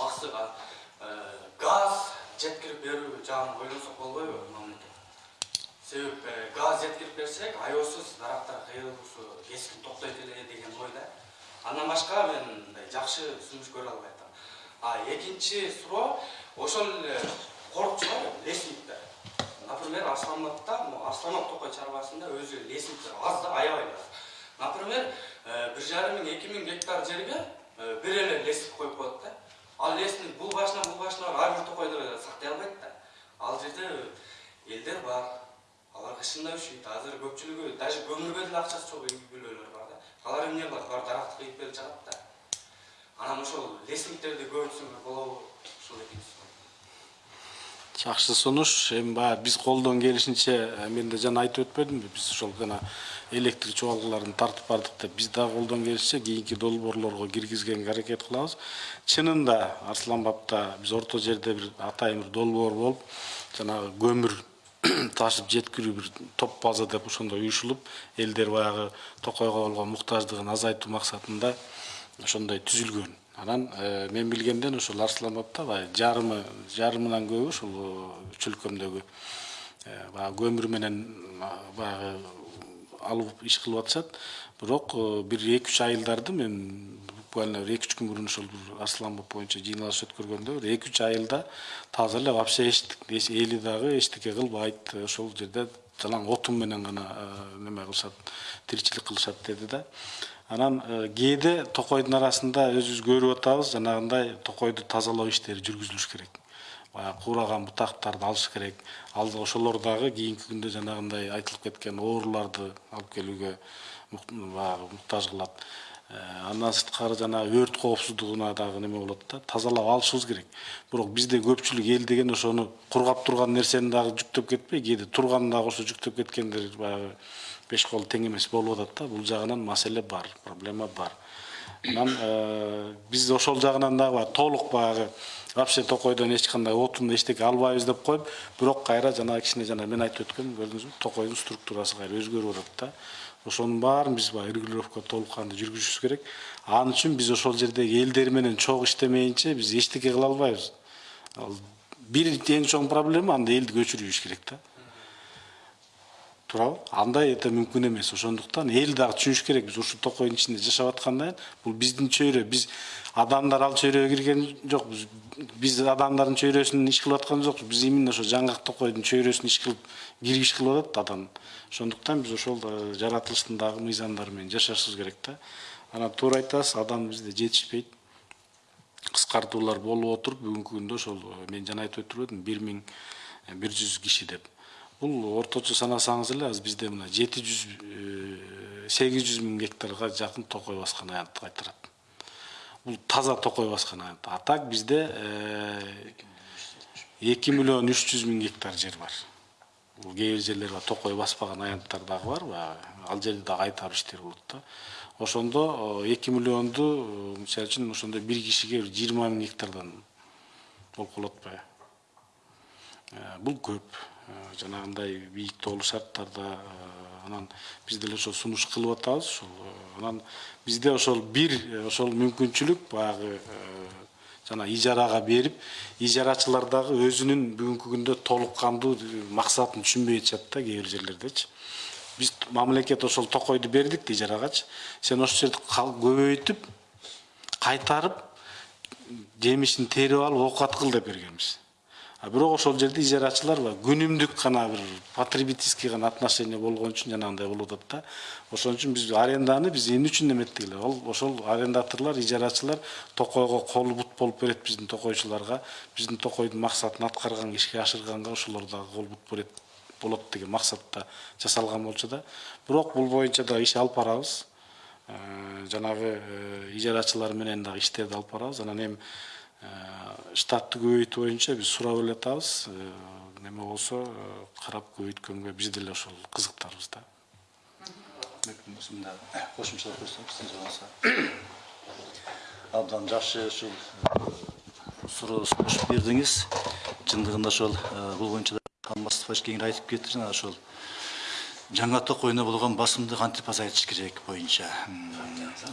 аксыга газ жеткирип берүү жагын ойлонсок болбойбу мамлекет себеп газ жеткирип берсек аеосуз дарактар кыйылуусу кескин токтойт эле деген ойда андан башка мен мындай жакшы сунуш көрө албай атам а экинчи суроо ошол эле корукчулар лесниктер например арсланбабта арсланбаб токой чарбасында өзү лесниктер аз да аябай аз например бир жарым миң эки миң гектар жерге бир эле лесник коюп коет да ал лесник бул башына бул башына ар бир токойду сактай албайт да ал жерде элдер бар алар кышында ушүйт азыр көпчүлүгү даже көмүргө деле акчасы жок үй бүлөлөр бар да алар эмне кылат барып даракты кыйып берип жатат да анан ошол лесниктерди көбөйтсөңөр болобу ушул экинчи жакшы сунуш эми баягы биз колдон келишинче мен да жана айтып өтпөдүмбү биз ошол жана электр чубалгыларын тартып бардык деп биз дагы колдон келишинче кийинки долбоорлорго киргизгенге аракет кылабыз. Чынында арсланбапта биз орто жерде бир атайын бир долбоор болуп жанагы көмүр (clears throat) ташып жеткирүү бир топ база деп ошондой уюшулуп элдер баягы токойго болгон муктаждыгын азайтуу максатында ошондой түзүлгөн. Анан мен билгенден ошол арсланбапта баягы жарымы жарымынан көбү ушул чөлкөмдөгү баягы көмүр менен баягы алып иш кылып атышат. Бирок бир эки үч айылдарды мен буквально бир эки үч күн мурун ошол бир арсланбап боюнча жыйналыш өткөргөндө бир эки үч айылда таза эле вообще эли дагы эчтеке кылбайт ошол жерде жалаң отун менен гана неме кылышат тиричилик кылышат деди да. Анан кээде токойдун арасында өзүбүз көрүп атабыз жанагындай токойду тазалоо иштери жүргүзүлүш керек баягы куураган бутактарды алыш керек. Ал ошолор дагы кийинки күндө жанагындай айтылып кеткен ооруларды алып келүүгө баягы муктаж кылат. Андан сырткары жанагы өрт коопсуздугуна дагы неме болот да тазалап алышыбыз керек. Бирок бизде көпчүлүк эл деген ошону кургап турган нерсени дагы жүктөп кетпей кээде турганын дагы ошо жүктөп кеткендер баягы беш колу тең эмес болуп атат да. Бул жагынан маселе бар проблема бар. Анан биз ошол жагынан дагы толук баягы вообще токойдон эч кандай отун эчтеке албайбыз деп коюп бирок кайра жанагы кичине жана мен айтып өткөм көрдүңүзбү токойдун структурасы кайра өзгөрүп атат да. Ошонун баарын биз баягы регулировка толук кандуу жүргүзүшүбүз керек. Ал үчүн биз ошол жердеги элдер менен чогуу иштемейинче биз эчтеке кыла албайбыз. Ал бир эң чоң проблема анда элди көчүрүп жибериш керек да туурабы андай это мүмкүн эмес ошондуктан эл дагы түшүнүш керек. Биз ушул токойдун ичинде жашап аткандан бул биздин чөйрө. Биз адамдар ал чөйрөгө кирген жокпуз биз адамдардын чөйрөсүн иш кылып аткан жокпуз. Биз именно ошо жаңгак токойдун чөйрөсүн иш кылып киргиш кылып атат адам. Ошондуктан биз ошол э, жаратылыштын дагы мыйзамдары менен жашашыбыз керек да. Анан туура айтасыз адам бизде жетишпейт. Кыскартуулар болуп отуруп бүгүнкү күндө ошол э, мен жана айтып өтүп едим бир миң бир жүз киши деп. Бул орточо санасаңыз мына жети жүз сегиз жүз миң гектарга жакын токой баскан аянтты кайтарат бул таза токой баскан аянт а так бизде эки миллион үч жүз миң гектар жер бар. Кээ бир жерлер бар токой баспаган аянттар дагы бар ал жерде дагы кайтаруу иштери болот да. Ошондо эки миллионду мисалы үчүн ошондо бир кишиге бир жыйырма миң гектардан болуп калат атпайбы бул көп. Э, жанагындай бийик тоолуу шарттарда э, анан биз деле ошол сунуш кылып атабыз. Ошол э, анан бизде ошол бир ошол мүмкүнчүлүк баягы жана ижарага берип ижарачылар дагы өзүнүн бүгүнкү күндө толук кандуу максатын түшүнбөй атышат да кээ бир жерлердечи. Биз мамлекет ошол токойду бердик да ижарагачы. Сен ошол жерди көбөйтүп кайтарып жемишин терип алып оокат кыл деп бергенбиз бирок ошол жерде ижарачылар күнүмдүк гана бир потребительский гана отношение болгон үчүн жанагындай болуп атат да. Ошон үчүн биз аренданы биз эмне үчүн эметтик эле ал ошол арендаторлор ижарачылар токойго колу бут болуп берет биздин токойчуларга. Биздин токойдун максатын аткарганга ишке ашырганга ошолор дагы кол бут берет болот деген максатта жасалган болчу да. Бирок бул боюнча дагы иш алып барабыз. Жанагы ижарачылар менен дагы иштерди алып барабыз. Анан эми штатты көбөйтүү боюнча биз сурап эле атабыз неме болсо карап көбөйткөнгө биз деле ошол кызыктарбыз да. Кошумчалап койсоң сиз болсо. Абдан жакшы ушул суроо сунуш бердиңиз. Чындыгында ошол бул боюнча алмаз кеңири айтып кетти жана ошол жаңа токойуна болгон басымды кантип азайтыш керек боюнча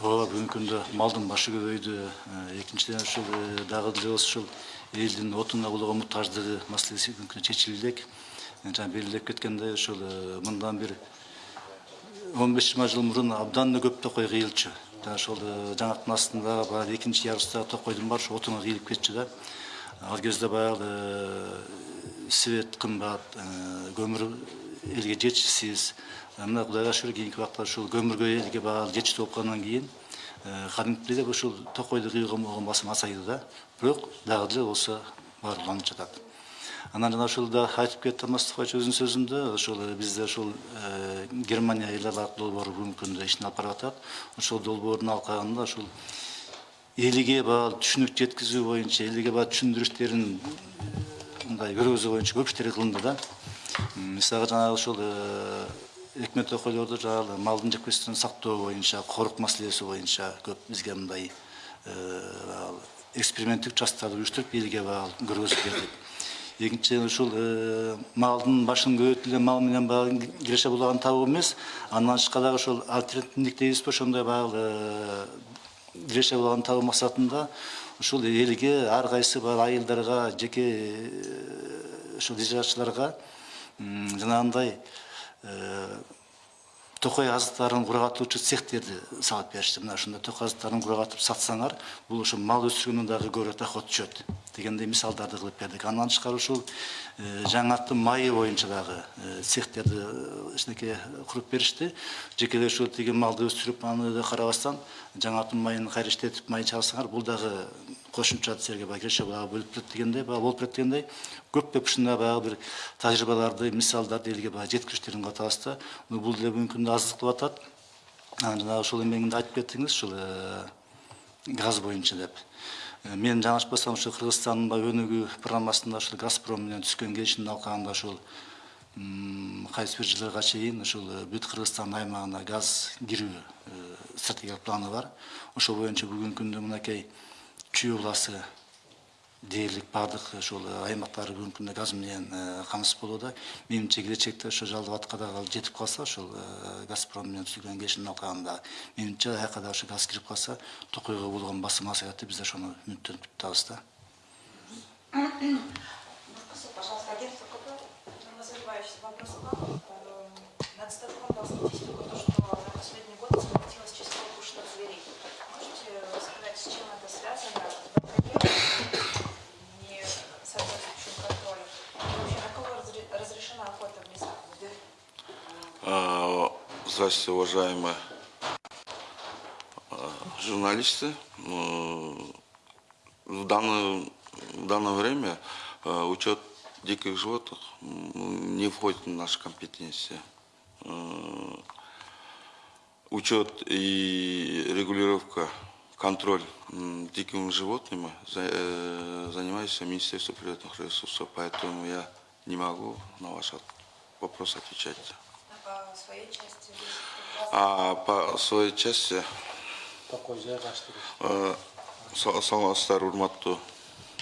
ооба бүгүнкү күндө малдын башы көбөйдү экинчиден ушул дагы деле болсо ушул элдин отунга болгон муктаждыгы маселеси бүгүнкү күндө чечилбек жана белгилеп кеткендей ушул мындан бир он беш жыйырма жыл мурун абдан эле көп токой кыйылчу жана ошол жаңактын астында баягы экинчи ярустагы токойдун баары ошо отунга кыйылып кетчү да ал кезде баягы свет кымбат көмүр элге жетишсиз мына кудайга шүгүр кийинки убакта ушул көмүргө элге баары жетиштүү болуп калгандан кийин кадимкидей эле ушул токойду кыюуга болгон басым азайды да. Бирок дагы деле болсо баары уланып жатат анан жана ушул да айтып кетти алмаз тукаевич өзүнүн сөзүндө ошол бизде ушул германия эл аралык долбоору бүгүнкү күндө ишин алып барып атат ошол долбоордун алкагында ушул элге баягы түшүнүк жеткизүү боюнча элге баягы түшүндүрүштерин мындай көргөзүү боюнча көп иштер кылынды да. Мисалга жанагы ушул өкмөт токойлорду жанагы малдын жепкесин сактоо боюнча корук маселеси боюнча көп бизге мындай эксперименттик участоктарды уюштуруп элге баягы көргөзүп бердик. Экинчиден ушул малдын башын көбөйтүп эле мал менен баягы киреше булагын табуу эмес. Андан тышкары дагы ошол альтернативдик дейбизби ошондой баягы киреше булагын табуу максатында ушул элге ар кайсы баягы айылдарга жеке ушул ижарачыларга жаңағындай э, тоқай азықтарын кургатуучу цехтерді салып берішті мына шында тоқай азықтарын құрғатып сатсаңар бұл үшін мал өсірген дагы городта доход түседі дегендей мысалдарды қылып бердік андан тышкары ушул э, жаңатты майы боюнча дагы э, цехтерди кичинекей куруп беришти. Жекелер ушул тиги малды өстүрүп аны да карабастан жаңаттын майын кайра иштетип май чалсаңар бул дагы қосымша сіздерге кереше баға бөліп тұрды дегендей баға болып көп көп шына баяғы бір тәжірибаларды мисалдарды елге баяғы жеткізіштерін қатынасты бұл деле мүмкін аздық деп атады жаңағы ушул эмеңинде айтып кеттиңиз ушул газ бойынша деп мен жаңылышпасам ушул қырғызстанның баягы өнүгүү программасында ушул газпром менен түзгөн келишимдин алкагында ушул кайсы бир жылдарга чейин ушул бүт қырғызстан аймағына газ кирүү стратегиялык планы бар ошол боюнча бүгүнкү күндө мынакей чүй областы дээрлик баардык ушул аймактары бүгүнкү күндө газ менен камсыз болууда менимче келечекте ошо жалал абадка дагы жетип калса ушул газпром менен түзүлгөн келишимдин алкагында менимче аяка газ кирип калса токойго болгон басым азаят деп биз ошону үмүттөнүп атабыз да (coughs) Здравствуйте, уважаемые э, журналисты. Э, В данное, в данное время э, учет диких животных не входит в наши компетенции. Учет и регулировка, контроль дикими животными за- занимается Министерство природных ресурсов, поэтому я не могу на ваш вопрос отвечать. По своей части А по своей части? Токой жайгаштыруу Э, са- саламатсыздар урматтуу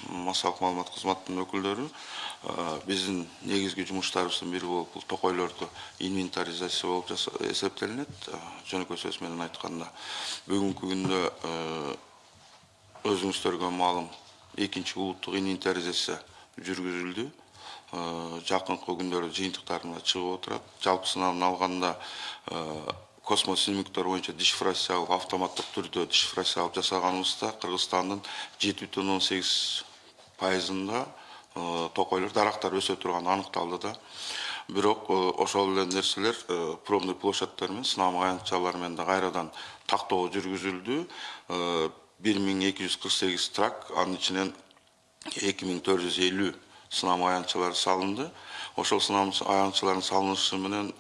массалык маалымат кызматынын өкүлдөрү. Э, биздин негизги жумуштарыбыздын бири болуп бул токойлорду инвентаризация болуп эсептелинет. Э, жөнөкөй сөз менен айтканда бүгүнкү күндө өзүңүздөргө маалым экинчи улуттук инвентаризация жүргүзүлдү Э, жакынкы күндөрдө жыйынтыктарына чыгып отурат жалпысынан алганда э, космос снимоктор боюнча дешифрациялык автоматтык түрдө дешифрациялап жасаганыбызда кыргызстандын жети бүтүн он сегиз пайызында э, токойлор дарактар өсө турганы аныкталды да. Бирок э, ошол эле нерселер э, пробный площадьтар менен сынам аянтчалар менен да кайрадан тактоо жүргүзүлдү Э, бир миң эки жүз кырк сегиз трак анын ичинен эки миң төрт жүз элүү сынам аянтчалары салынды ошол сынам аянтчалардын салынышы менен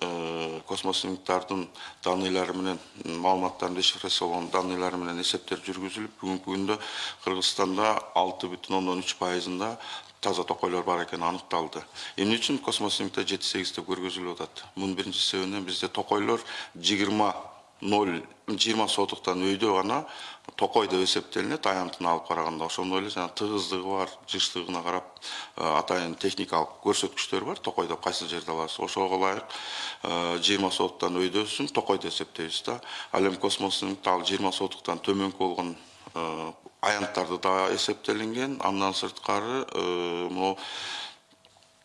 космосниктардын данныйлары менен маалыматтардын дешифрацияланган данныйлары менен эсептер жүргүзүлүп бүгүнкү күндө кыргызстанда алты бүтүн ондон үч пайызында таза токойлор бар экени аныкталды эмне үчүн космоснимкте жети сегиз деп көргөзүлүп атат мунун биринчи себебинен бизде токойлор жыйырма ноль жыйырма сотуктан өйдө гана токой деп эсептелинет аянтына алып караганда. Ошондой эле жана тыгыздыгы бар жыштыгына карап э, атайын техникалык көрсөткүчтөр бар токойдо кайсы жерде аласыз? Ошого ылайык жыйырма сотуктан өйдөсүн токой деп эсептейбиз да. Ал эми космоснимкте ал жыйырма сотуктан төмөнкү болгон э, аянттарды да эсептелинген. Андан сырткары э, могу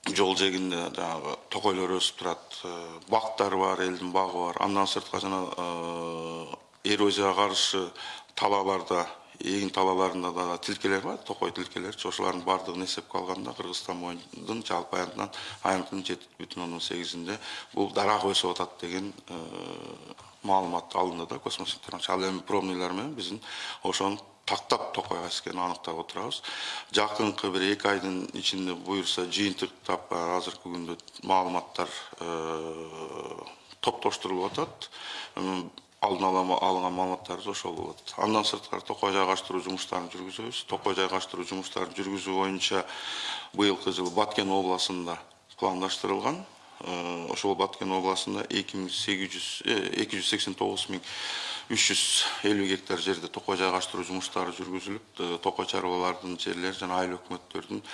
жол жээгинде жанагы токойлор өсүп турат э, бактар бар элдин багы бар. Андан сырткары жана э, эрозияга каршы талааларда эгин талааларында да тилкелер бар токой тилкелерчи ошолордун баардыгын эсепке алганда кыргызстан боюнун жалпы аянтынан аянтынын жети бүтүн ондон сегизинде бул дарак өсүп атат деген э, маалымат алынды да космостиктер ал эми пробныйлар менен биздин ошону тактап токой кайсы экенин аныктап отурабыз. Жакынкы бир эки айдын ичинде буюрса жыйынтыктап а, азыркы күндө маалыматтар э, топтоштурулуп атат алдын ала алынган маалыматтарыбыз ошол болот андан сырткары токой жайгаштыруу жумуштарын жүргүзөбүз токой жайгаштыруу жумуштарын жүргүзүү боюнча быйылкы жылы баткен областында пландаштырылган Э, ошол баткен областында эки миң сегиз жүз эки жүз сексен тогуз миң үч жүз элүү гектар жерде токой жайгаштыруу жумуштары жүргүзүлүп э, токой чарбалардын жерлери жана айыл өкмөттөрдүн э,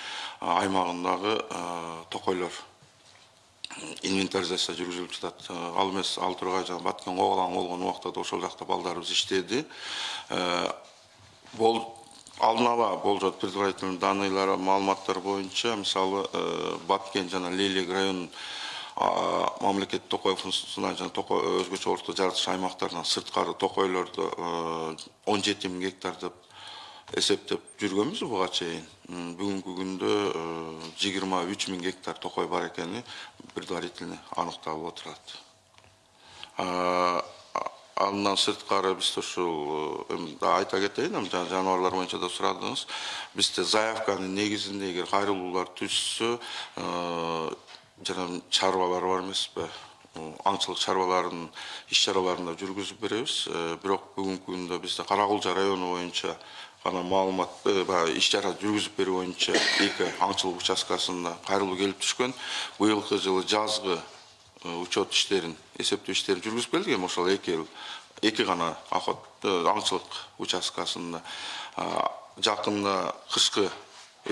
аймагындагы э, токойлор инвентаризация жүргүзүлүп жатат. Э, ал эмес ал тургай жана баткен оголаң болгон убакта да ошол жакта балдарыбыз иштеди. Э, алдын ала болжот предварительный данныйлар маалыматтар боюнча мисалы э, баткен жана лелек районунун а, мамлекеттик токой функционал жана токой өзгөчө орто жаратыш аймактарынан сырткары токойлорду он жети миң гектар деп эсептеп жүргөнбүз буга чейин бүгүнкү күндө жыйырма үч миң гектар токой бар экени предварительный аныкталып отурат А, андан сырткары бизде ушул э, эми айта кетейин эми жана жаныбарлар боюнча да сурадыңыз бизде заявканын негизинде эгер кайрылуулар түшсө э, жана чарбалар бар эмеспи Э, аңчылык чарбаларынын иш чараларын да жүргүзүп беребиз Э, бирок бүгүнкү күндө бизде кара кулжа району боюнча гана маалымат э, баягы иш чара жүргүзүп берүү боюнча эки аңчылык участкасында кайрылуу келип түшкөн быйылкы жылы жазгы э, учет иштерин эсептөө иштерин жүргүзүп келдик эми ошол эки эл эки гана охот э, аңчылык участкасында. А, жакында кышкы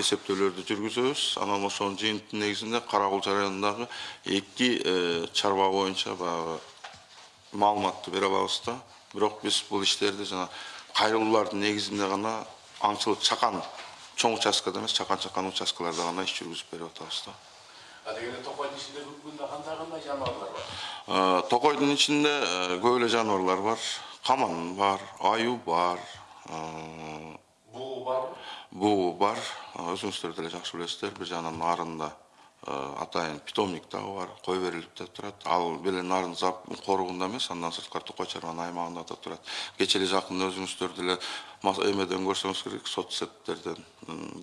эсептөөлөрдү жүргүзөбүз. Анан ошонун жыйынтыгынын негизинде кара кулча районундагы эки чарба боюнча баягы маалыматты бере алабыз да. Бирок биз бул иштерди жана кайрылуулардын негизинде гана аңчылык чакан чоң участкада эмес чакан чакан участкаларда гана иш жүргүзүп берип атабыз да дегенде бүгүнкү күндө кандай кандай жаныбарлар бар токойдун ичинде э, көп эле бар каман бар аюу бар буу барбы буу бар өзүңүздөр деле жакшы билесиздер бир жагынан нарында атайын питомник дагы бар кой берилип да турат. Ал беле нарын коругунда эмес андан сырткары токой чарбанын аймагында да турат. Кечээ эле жакында өзүңүздөр деле эмеден көрсөңүз керек соцсеттерден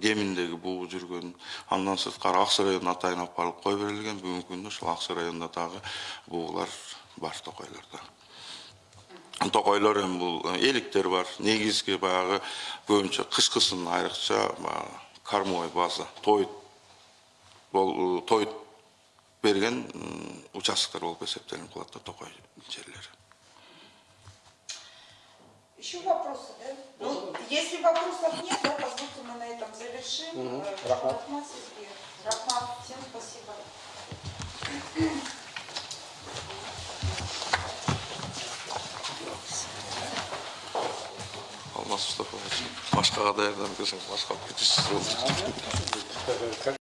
кеминдеги буу жүргөн андан сырткары ак суу районуна атайын алып барылып кой берилген бүгүнкү күндө ушул ак суу районунда дагы буулар бар токойлордо. Токойлор эми бул эликтер бар. Негизги баягы көбүнчө кышкысын айрыкча баягы кормовой база тоют бол тоют берген участоктор болуп эсептелип калат да токой жерлери Еще вопросы, да? Ну, если вопросов нет, да, позвольте мы на этом завершим. Э, Рахмат. Рахмат, всем спасибо. алмаз мустафаевич башкага даярданып келсеңиз башка алып